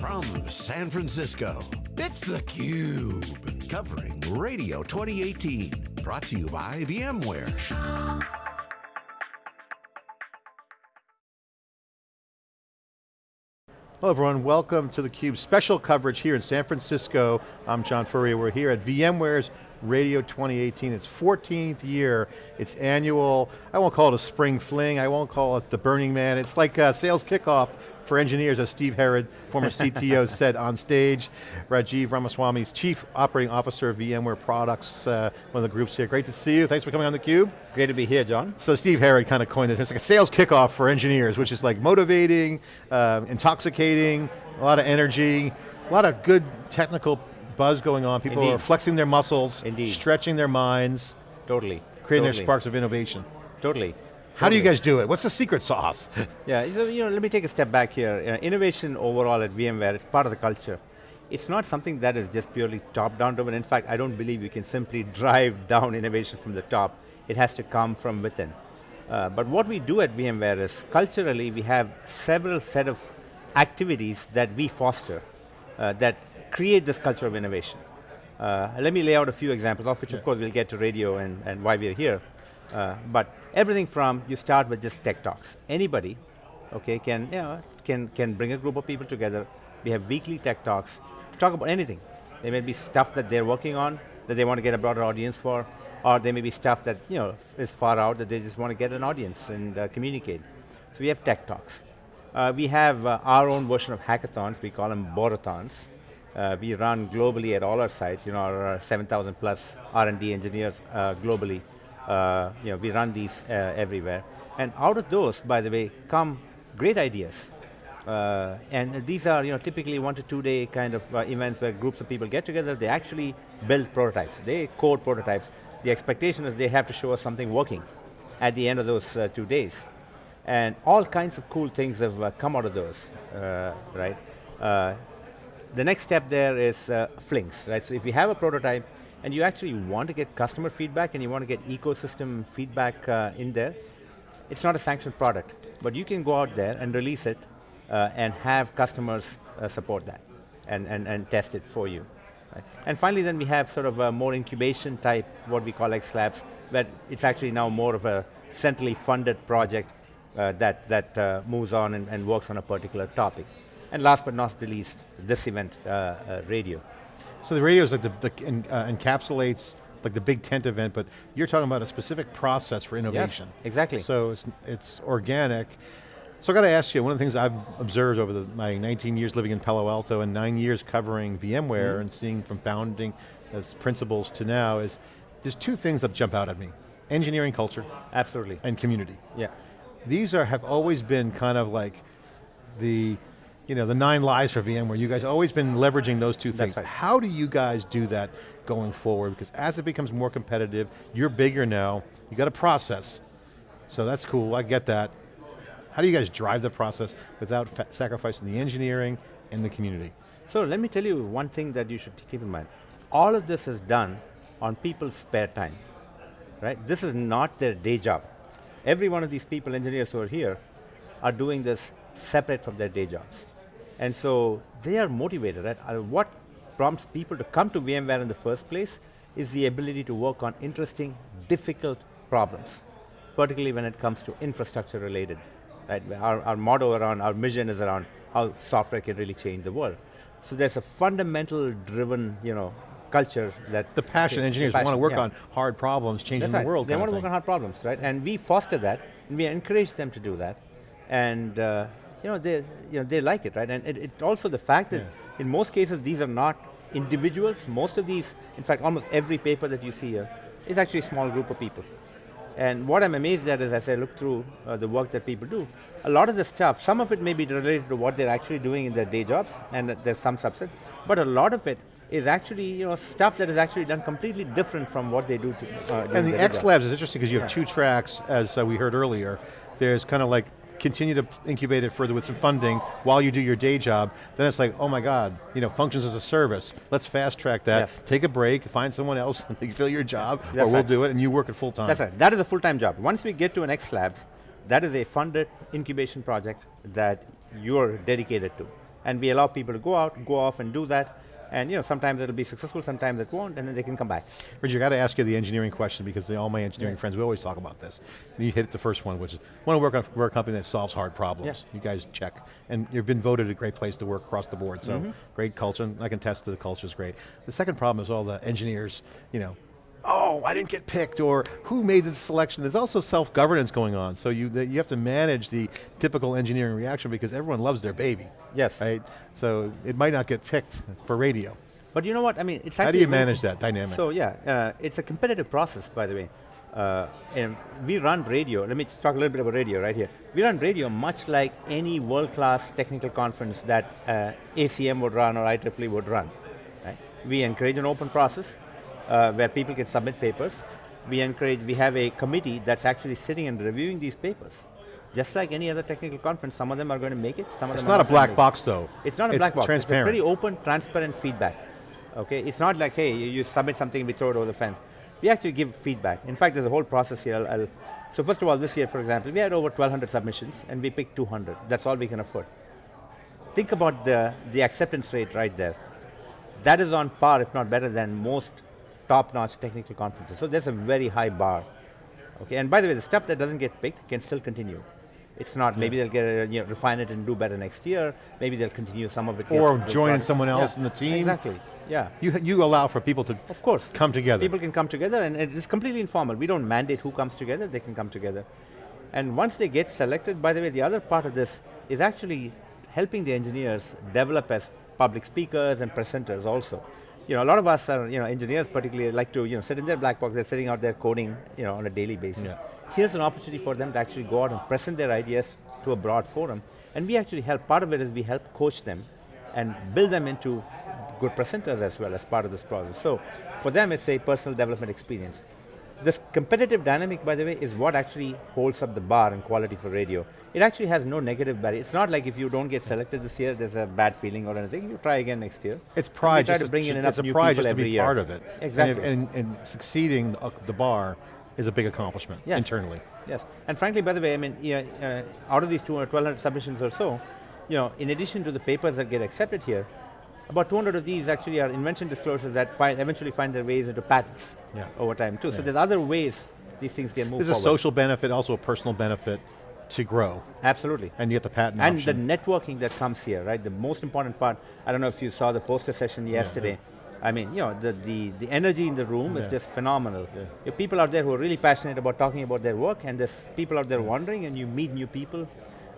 From San Francisco, it's theCUBE. Covering Radio 2018. Brought to you by VMware. Hello everyone, welcome to theCUBE special coverage here in San Francisco. I'm John Furrier, we're here at VMware's Radio 2018. It's 14th year, it's annual, I won't call it a spring fling, I won't call it the Burning Man, it's like a sales kickoff for engineers, as Steve Herrod, former CTO, said on stage. Rajiv Ramaswamy is Chief Operating Officer of VMware Products, uh, one of the groups here. Great to see you, thanks for coming on theCUBE. Great to be here, John. So Steve Herrod kind of coined it, it's like a sales kickoff for engineers, which is like motivating, uh, intoxicating, a lot of energy, a lot of good technical buzz going on. People Indeed. are flexing their muscles, Indeed. stretching their minds, Totally. creating totally. their sparks of innovation. Totally. How do you guys do it? What's the secret sauce? Yeah, so, you know, let me take a step back here. Uh, innovation overall at VMware, it's part of the culture. It's not something that is just purely top-down driven. In fact, I don't believe you can simply drive down innovation from the top. It has to come from within. Uh, but what we do at VMware is, culturally, we have several set of activities that we foster uh, that create this culture of innovation. Uh, let me lay out a few examples, of which of course we'll get to radio and, and why we're here. Uh, but everything from, you start with just tech talks. Anybody, okay, can, you know, can, can bring a group of people together. We have weekly tech talks to talk about anything. There may be stuff that they're working on that they want to get a broader audience for, or there may be stuff that you know is far out that they just want to get an audience and uh, communicate. So we have tech talks. Uh, we have uh, our own version of hackathons, we call them borathons. Uh, we run globally at all our sites, you know, our uh, 7,000 plus R&D engineers globally. Uh, you know, we run these uh, everywhere. And out of those, by the way, come great ideas. Uh, and these are you know, typically one to two day kind of uh, events where groups of people get together, they actually build prototypes. They code prototypes. The expectation is they have to show us something working at the end of those uh, two days. And all kinds of cool things have uh, come out of those, right? The next step there is flings, right? So if you have a prototype and you actually want to get customer feedback and you want to get ecosystem feedback uh, in there, it's not a sanctioned product, but you can go out there and release it uh, and have customers uh, support that and, and, and test it for you. right? And finally then we have sort of a more incubation type, what we call X Labs, where it's actually now more of a centrally funded project uh, that, that uh, moves on and, and works on a particular topic. And last but not the least, this event, uh, radio. So the radio is like the, the en- uh, encapsulates like the big tent event, but you're talking about a specific process for innovation. exactly. So it's, it's organic. So I got to ask you, one of the things I've observed over the, my 19 years living in Palo Alto and nine years covering VMware Mm-hmm. and seeing from founding as principles to now is, there's two things that jump out at me. Engineering culture Absolutely, and community. yeah. These are, have always been kind of like the, you know, the nine lives for VMware. You guys always been leveraging those two things. right. How do you guys do that going forward? Because as it becomes more competitive, you're bigger now, you got a process. So that's cool, I get that. How do you guys drive the process without sacrificing the engineering and the community? So let me tell you one thing that you should keep in mind. All of this is done on people's spare time, right? This is not their day job. Every one of these people, engineers who are here, are doing this separate from their day jobs. And so they are motivated, right? Uh, what prompts people to come to VMware in the first place is the ability to work on interesting, difficult problems, particularly when it comes to infrastructure related. Right? Our, our motto around, our mission is around how software can really change the world. So there's a fundamental driven, you know, culture that- The passion, engineers want to work yeah. on hard problems, changing That's the world They want to work on hard problems, right? And we foster that, and we encourage them to do that, and uh, you know they, you know they like it, right? And it, it also the fact that Yeah. in most cases these are not individuals. Most of these, in fact, almost every paper that you see here is actually a small group of people. And what I'm amazed at is as I look through uh, the work that people do, a lot of the stuff, some of it may be related to what they're actually doing in their day jobs, and there's some subset, but a lot of it is actually you know, stuff that is actually done completely different from what they do to, uh, And the X job. Labs is interesting because you have two tracks, as uh, we heard earlier. There's kind of like continue to incubate it further with some funding while you do your day job. Then it's like, oh my God, you know, functions as a service. Let's fast track that. Yes. Take a break, find someone else, and fill your job, or That's we'll do it, and you work it full time. That's right, that is a full-time job. Once we get to an X Lab, that is a funded incubation project that you're dedicated to. And we allow people to go out, go off and do that, and you know, sometimes it'll be successful, sometimes it won't, and then they can come back. Richard, I got to ask you the engineering question because the, all my engineering yeah. friends, we always talk about this. And you hit the first one, which is, want to work on for a company that solves hard problems. Yeah. You guys check. And you've been voted a great place to work across the board, so mm -hmm. great culture, and I can test that the culture is great. The second problem is all the engineers, you know, oh, I didn't get picked, or who made the selection? There's also self-governance going on, so you, you have to manage the typical engineering reaction because everyone loves their baby. Yes. Right? So it might not get picked for radio. But you know what, I mean, it's How do you manage that dynamic? So yeah, uh, it's a competitive process, by the way. Uh, and we run radio, let me talk a little bit about radio right here. We run radio much like any world-class technical conference that uh, ACM would run or IEEE would run. Right? We encourage an open process, uh, where people can submit papers. We encourage, we have a committee that's actually sitting and reviewing these papers. Just like any other technical conference, some of them are going to make it, some of it's them not a black box though. It's not a it's black box, transparent. it's pretty open, transparent feedback. Okay, it's not like, hey, you, you submit something, we throw it over the fence. We actually give feedback. In fact, there's a whole process here. I'll, I'll, so first of all, this year, for example, we had over 1,200 submissions, and we picked 200. That's all we can afford. Think about the, the acceptance rate right there. That is on par, if not better than most top-notch technical conferences. So there's a very high bar. Okay, and by the way, the stuff that doesn't get picked can still continue. It's not, yeah. maybe they'll get a, you know, refine it and do better next year, maybe they'll continue some of it. Or join someone else yeah. in the team. Exactly, yeah. You, you allow for people to of course. come together. People can come together and it's completely informal. We don't mandate who comes together, they can come together. And once they get selected, by the way, the other part of this is actually helping the engineers develop as public speakers and presenters also you know, a lot of us are, you know, engineers particularly like to, you know, sit in their black box, they're sitting out there coding, you know, on a daily basis. Yeah. Here's an opportunity for them to actually go out and present their ideas to a broad forum. And we actually help, part of it is we help coach them and build them into good presenters as well as part of this process. So, for them it's a personal development experience. This competitive dynamic, by the way, is what actually holds up the bar in quality for radio. It actually has no negative barrier. It's not like if you don't get selected this year, there's a bad feeling or anything. You try again next year. It's pride. try to bring in enough it's a pride just to be year. part of it. Exactly. And, and, and succeeding uh, the bar is a big accomplishment yes. internally. Yes, and frankly, by the way, I mean, you know, uh, out of these 200, 1,200 submissions or so, you know, in addition to the papers that get accepted here, about 200 of these actually are invention disclosures that find, eventually find their ways into patents yeah. over time too. Yeah. So there's other ways these things can move There's forward. a social benefit, also a personal benefit to grow. Absolutely. And you get the patent And option. the networking that comes here, right? The most important part, I don't know if you saw the poster session yesterday, yeah, I mean, you know, the, the, the energy in the room is just phenomenal. Yeah. people out there who are really passionate about talking about their work and there's people out there wondering and you meet new people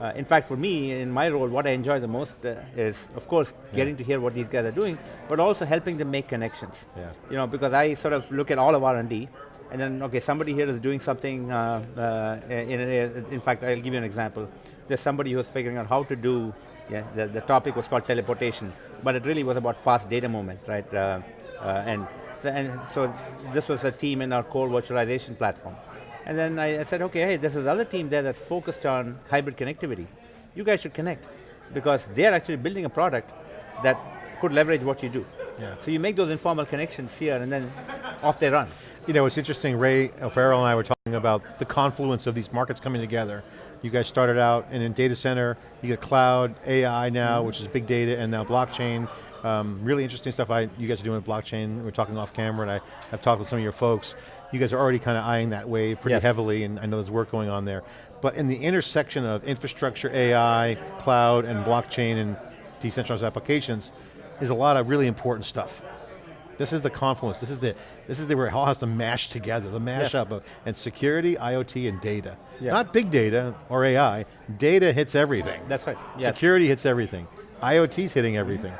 uh, in fact, for me, in my role, what I enjoy the most uh, is, of course, getting to hear what these guys are doing, but also helping them make connections. Yeah. You know, because I sort of look at all of R&D, and then, okay, somebody here is doing something, uh, uh in, in fact, I'll give you an example. There's somebody who's figuring out how to do, yeah, the, the topic was called teleportation, but it really was about fast data movement, right? Uh, uh, and, and so this was a team in our core virtualization platform. And then I, I said, okay, hey, there's this other team there that's focused on hybrid connectivity. You guys should connect because they're actually building a product that could leverage what you do. Yeah. So you make those informal connections here and then off they run. You know, it's interesting, Ray Farrell and I were talking about the confluence of these markets coming together. You guys started out and in data center, you get cloud, AI now, mm -hmm. which is big data, and now blockchain. Um, really interesting stuff I, you guys are doing with blockchain. We're talking off camera and I have talked with some of your folks. You guys are already kind of eyeing that wave pretty yes. heavily and I know there's work going on there. But in the intersection of infrastructure, AI, cloud, and blockchain and decentralized applications is a lot of really important stuff. This is the confluence, this is the this is the, where it all has to mash together, the mashup yes. of and security, IoT, and data. Yeah. Not big data or AI, data hits everything. That's right, yes. Security hits everything. IoT's hitting everything.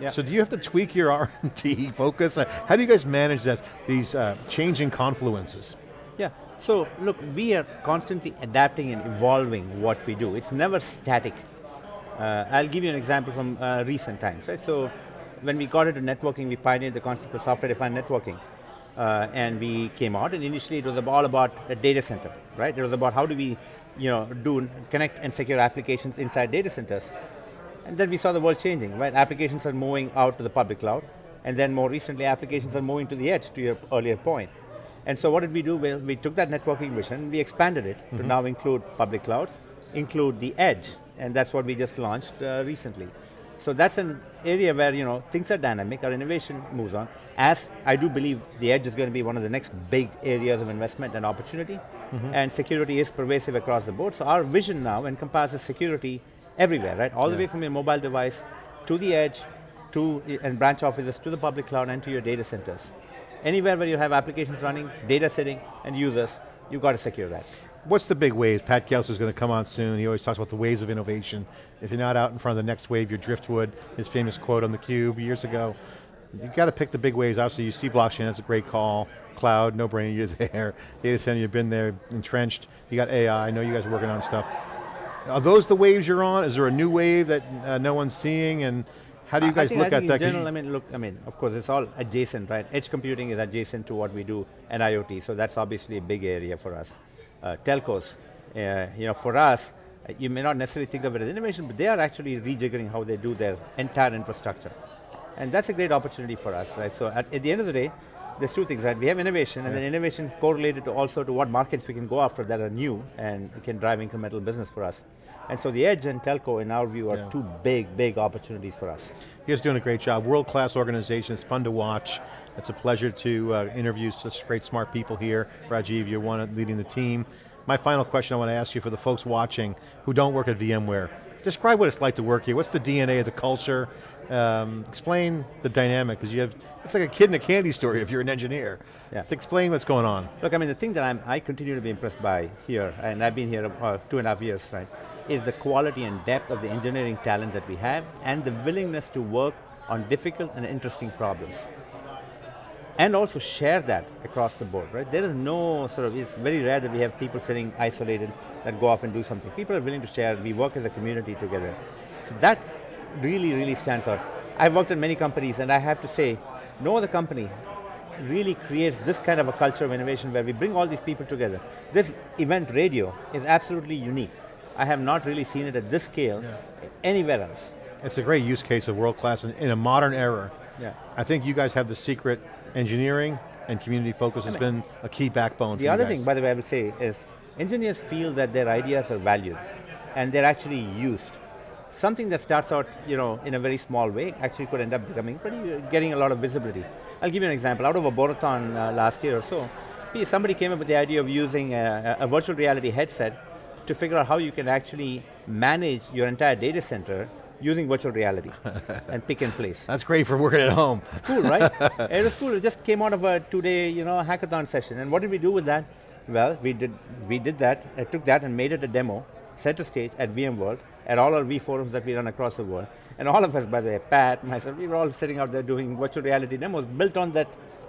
Yeah. So do you have to tweak your R&D focus? How do you guys manage that, these uh, changing confluences? Yeah, so look, we are constantly adapting and evolving what we do. It's never static. Uh, I'll give you an example from uh, recent times. Right? So when we got into networking, we pioneered the concept of software-defined networking. Uh, and we came out, and initially it was all about a data center, right? It was about how do we you know, do connect and secure applications inside data centers. And then we saw the world changing, right? Applications are moving out to the public cloud, and then more recently applications are moving to the edge, to your earlier point. And so what did we do? Well, we took that networking vision, we expanded it mm -hmm. to mm-hmm. now include public clouds, include the edge, and that's what we just launched uh, recently. So that's an area where you know things are dynamic, our innovation moves on. As I do believe the edge is going to be one of the next big areas of investment and opportunity, mm -hmm. and security is pervasive across the board. So our vision now encompasses security everywhere, right? All yeah. the way from your mobile device to the edge, to and branch offices, to the public cloud, and to your data centers. Anywhere where you have applications running, data sitting, and users, you've got to secure that. What's the big waves? Pat Gelsinger is going to come on soon. He always talks about the waves of innovation. If you're not out in front of the next wave, you're driftwood. His famous quote on the cube years ago. You got to pick the big waves. Obviously, you see blockchain, that's a great call. Cloud, no brainer, you're there. Data center, you've been there, entrenched. You got AI, I know you guys are working on stuff. Are those the waves you're on? Is there a new wave that uh, no one's seeing? And how do you guys think, look at that? In general, I mean, look, I mean, of course, it's all adjacent, right? Edge computing is adjacent to what we do and IoT, so that's obviously a big area for us. Uh, telcos, uh, you know, for us, uh, you may not necessarily think of it as innovation, but they are actually rejiggering how they do their entire infrastructure. And that's a great opportunity for us, right? So at, at the end of the day, there's two things, right? We have innovation, yeah. and then innovation correlated to also to what markets we can go after that are new and can drive incremental business for us. And so the edge and telco, in our view, are yeah. two big, big opportunities for us. You guys doing a great job. World-class organization, it's fun to watch. It's a pleasure to uh, interview such great smart people here. Rajiv, you're one leading the team. My final question I want to ask you for the folks watching who don't work at VMware, describe what it's like to work here. What's the DNA of the culture? Um, explain the dynamic, because you have, it's like a kid in a candy store if you're an engineer. Yeah. To explain what's going on. Look, I mean, the thing that I'm, I continue to be impressed by here, and I've been here uh, two and a half years, right, is the quality and depth of the engineering talent that we have, and the willingness to work on difficult and interesting problems and also share that across the board, right? There is no sort of, it's very rare that we have people sitting isolated that go off and do something. People are willing to share, we work as a community together. So that really, really stands out. I've worked at many companies and I have to say, no other company really creates this kind of a culture of innovation where we bring all these people together. This event radio is absolutely unique. I have not really seen it at this scale yeah. anywhere else. It's a great use case of world class in, in a modern era. Yeah. I think you guys have the secret engineering and community focus has been a key backbone The other thing, by the way, I would say is, engineers feel that their ideas are valued and they're actually used. Something that starts out you know, in a very small way actually could end up becoming pretty, uh, getting a lot of visibility. I'll give you an example. Out of a Borathon uh, last year or so, somebody came up with the idea of using a, a virtual reality headset to figure out how you can actually manage your entire data center using virtual reality and pick and place. That's great for working at home. cool, right? it was cool, it just came out of a two-day you know, hackathon session. And what did we do with that? Well, we did, we did that, I took that and made it a demo, set a stage at VMworld, at all our V forums that we run across the world. And all of us, by the way, Pat, myself, we were all sitting out there doing virtual reality demos built on that,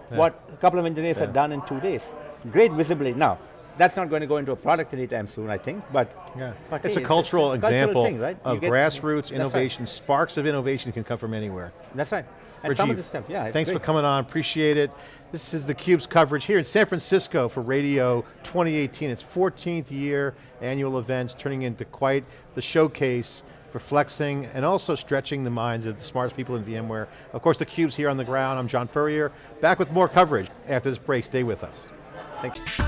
yeah. what a couple of engineers yeah. had done in two days. Great visibility. Now, that's not going to go into a product anytime soon, I think, but... Yeah. but it's hey, a cultural it's, it's example thing, right? of grassroots innovation, right. sparks of innovation can come from anywhere. That's right. And Rajiv, some of the stuff, yeah. Thanks great. for coming on, appreciate it. This is theCUBE's coverage here in San Francisco for Radio 2018. It's 14th year annual events, turning into quite the showcase for flexing and also stretching the minds of the smartest people in VMware. Of course, theCUBE's here on the ground. I'm John Furrier, back with more coverage after this break. Stay with us. Thanks.